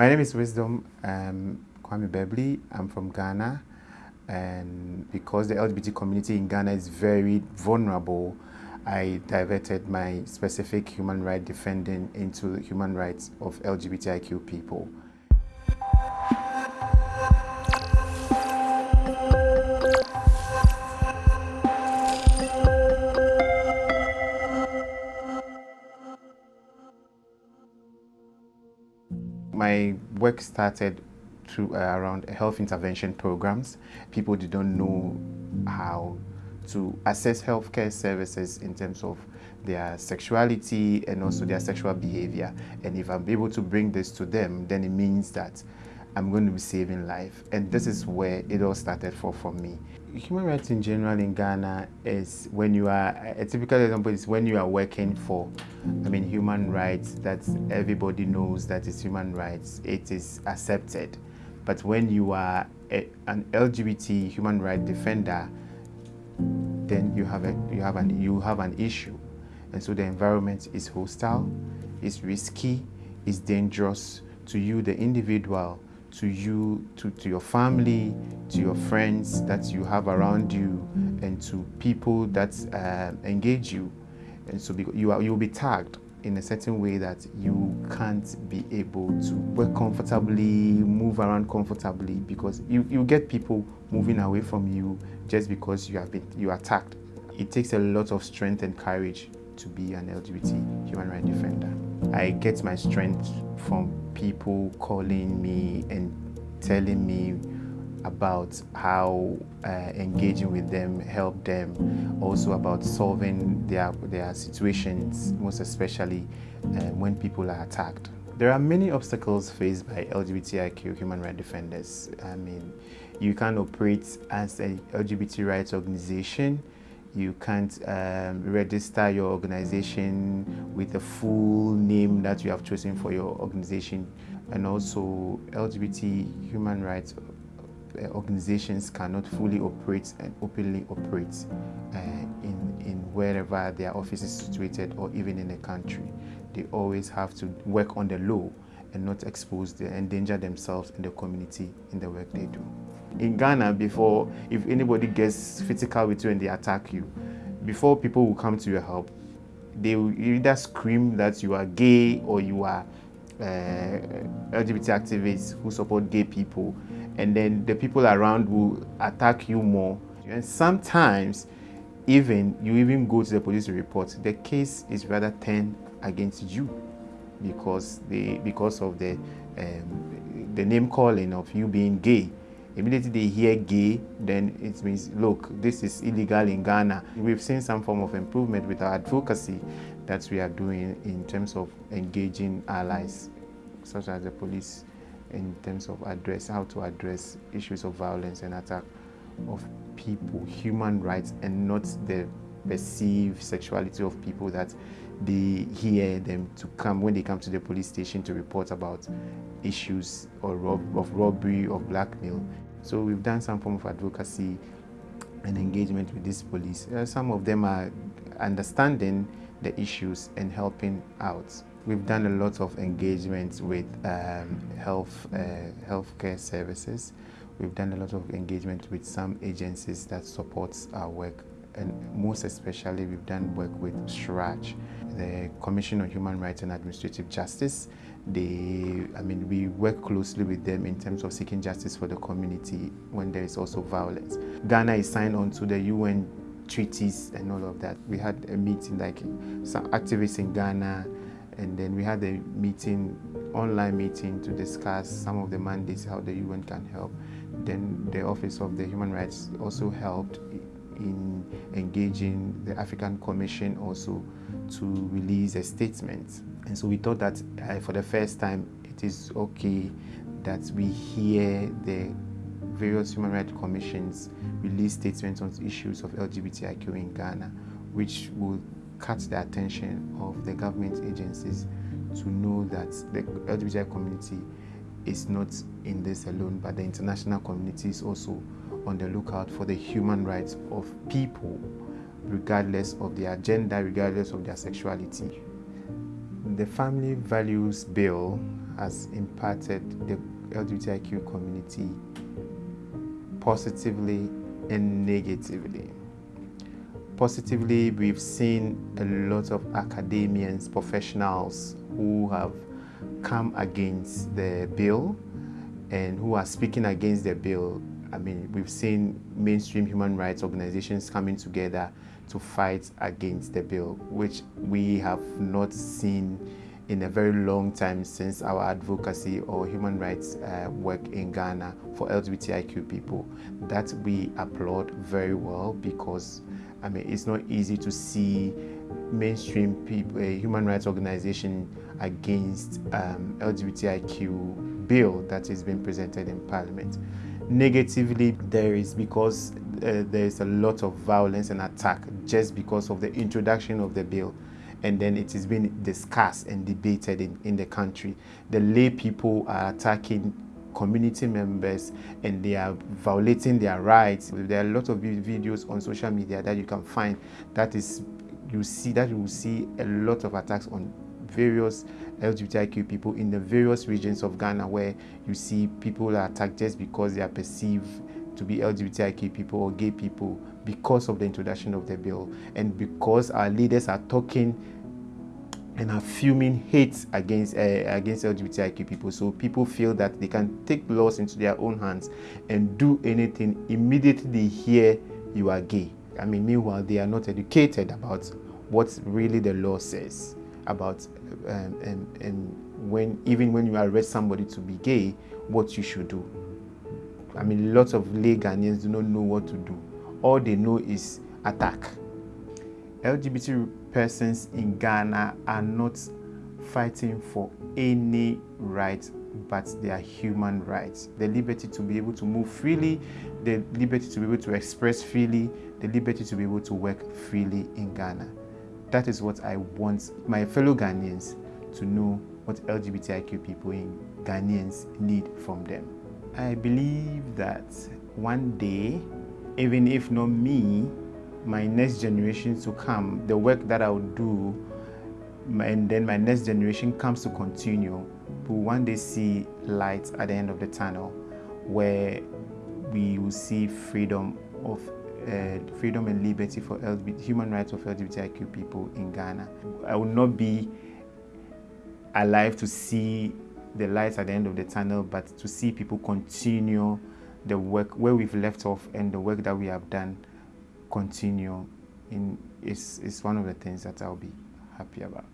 My name is Wisdom um, Kwame Bebley. I'm from Ghana. And because the LGBT community in Ghana is very vulnerable, I diverted my specific human rights defending into the human rights of LGBTIQ people. My work started through uh, around health intervention programs. People didn't know how to access healthcare services in terms of their sexuality and also their sexual behavior. And if I'm able to bring this to them, then it means that I'm going to be saving life. And this is where it all started for, for me. Human rights in general in Ghana is when you are, a typical example is when you are working for, I mean, human rights that everybody knows that it's human rights, it is accepted. But when you are a, an LGBT human rights defender, then you have, a, you, have an, you have an issue. And so the environment is hostile, it's risky, it's dangerous to you, the individual, to you, to, to your family, to your friends that you have around you, and to people that uh, engage you. And so you are, you'll be tagged in a certain way that you can't be able to work comfortably, move around comfortably, because you, you get people moving away from you just because you have been you attacked. It takes a lot of strength and courage to be an LGBT human rights defender. I get my strength from people calling me and telling me about how uh, engaging with them helped them, also about solving their, their situations, most especially uh, when people are attacked. There are many obstacles faced by LGBTIQ human rights defenders. I mean, you can't operate as a LGBT rights organization. You can't um, register your organization with the full name that you have chosen for your organization. And also LGBT human rights uh, organizations cannot fully operate and openly operate uh, in, in wherever their office is situated or even in a country. They always have to work on the law and not expose the endanger themselves and the community in the work they do. In Ghana, before, if anybody gets physical with you and they attack you, before people will come to your help, they will either scream that you are gay or you are uh, LGBT activists who support gay people and then the people around will attack you more. And sometimes even you even go to the police report, the case is rather turned against you because they because of the um, the name calling of you being gay. Immediately they hear gay, then it means, look, this is illegal in Ghana. We've seen some form of improvement with our advocacy that we are doing in terms of engaging allies, such as the police in terms of address how to address issues of violence and attack of people, human rights, and not the perceived sexuality of people that they hear them to come when they come to the police station to report about issues or rob of robbery of blackmail. So we've done some form of advocacy and engagement with this police. Uh, some of them are understanding the issues and helping out. We've done a lot of engagement with um, health uh, healthcare services. We've done a lot of engagement with some agencies that supports our work and most especially we've done work with CHRAJ, the Commission on Human Rights and Administrative Justice. They, I mean, we work closely with them in terms of seeking justice for the community when there is also violence. Ghana is signed on to the UN treaties and all of that. We had a meeting like some activists in Ghana and then we had a meeting, online meeting to discuss some of the mandates, how the UN can help. Then the Office of the Human Rights also helped in engaging the African Commission also to release a statement. And so we thought that uh, for the first time, it is okay that we hear the various human rights commissions release statements on issues of LGBTIQ in Ghana, which will catch the attention of the government agencies to know that the LGBTI community is not in this alone, but the international community is also on the lookout for the human rights of people, regardless of their gender, regardless of their sexuality. the Family Values Bill has impacted the LGBTIQ community positively and negatively. Positively, we've seen a lot of academians, professionals who have come against the bill and who are speaking against the bill. I mean, we've seen mainstream human rights organizations coming together to fight against the bill, which we have not seen in a very long time since our advocacy or human rights uh, work in Ghana for LGBTIQ people. That we applaud very well because I mean it's not easy to see mainstream people, a human rights organization against um, LGBTIQ bill that is being presented in Parliament. Negatively, there is because uh, there is a lot of violence and attack just because of the introduction of the bill and then it is being discussed and debated in, in the country. The lay people are attacking community members and they are violating their rights. There are a lot of videos on social media that you can find that is you see that you will see a lot of attacks on various LGBTIQ people in the various regions of Ghana where you see people are attacked just because they are perceived to be LGBTIQ people or gay people because of the introduction of the bill and because our leaders are talking and are fuming hate against uh, against LGBTIQ people. So people feel that they can take laws into their own hands and do anything immediately they hear you are gay. I mean, meanwhile, they are not educated about what really the law says about um, and, and when even when you arrest somebody to be gay, what you should do. I mean, lots of lay Ghanaians do not know what to do. All they know is attack. LGBT persons in Ghana are not fighting for any right but their human rights. The liberty to be able to move freely, the liberty to be able to express freely, the liberty to be able to work freely in Ghana. That is what I want my fellow Ghanaians to know what LGBTIQ people in Ghanaians need from them. I believe that one day, even if not me, my next generation to come, the work that I'll do, and then my next generation comes to continue, will one day see light at the end of the tunnel where we will see freedom of uh, freedom and liberty for LGBT, human rights of LGBTIQ people in Ghana. I will not be alive to see the light at the end of the tunnel, but to see people continue the work where we've left off and the work that we have done continue in is is one of the things that I'll be happy about.